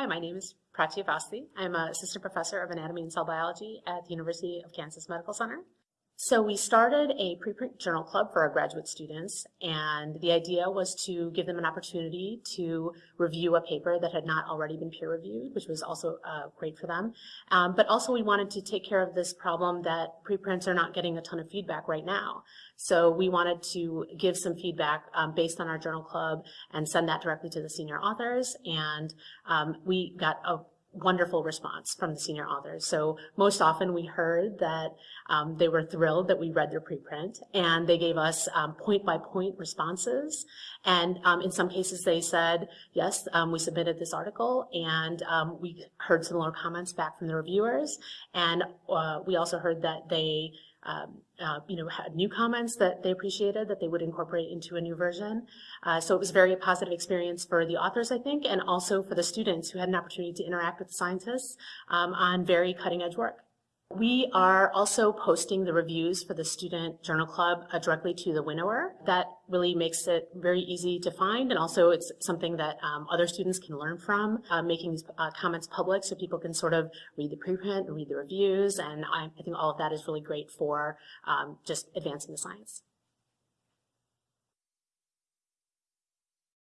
Hi, my name is Prachee Avasthi. I'm an assistant professor of anatomy and cell biology at the University of Kansas Medical Center. So we started a preprint journal club for our graduate students, and the idea was to give them an opportunity to review a paper that had not already been peer reviewed, which was also uh, great for them. Um, but also we wanted to take care of this problem that preprints are not getting a ton of feedback right now. So we wanted to give some feedback um, based on our journal club and send that directly to the senior authors, and um, we got a wonderful response from the senior authors. So most often we heard that um, they were thrilled that we read their preprint and they gave us um, point by point responses. And um, in some cases they said, yes, um, we submitted this article and um, we heard similar comments back from the reviewers. And uh, we also heard that they um, uh, you know, had new comments that they appreciated that they would incorporate into a new version. Uh, so it was very positive experience for the authors, I think, and also for the students who had an opportunity to interact with the scientists um, on very cutting edge work. We are also posting the reviews for the Student Journal Club uh, directly to the winnower. That really makes it very easy to find, and also it's something that um, other students can learn from, uh, making these uh, comments public so people can sort of read the preprint, read the reviews, and I, I think all of that is really great for um, just advancing the science.